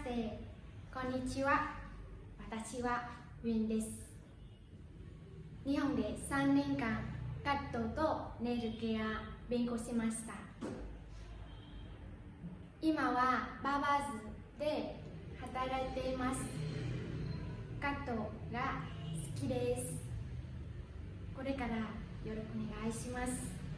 してこんにちは。私はウィンです。日本で3年間カットとネイルケア勉強しました。今はバーバーズで働いています。カットが好きです。これからよろしくお願いしますます。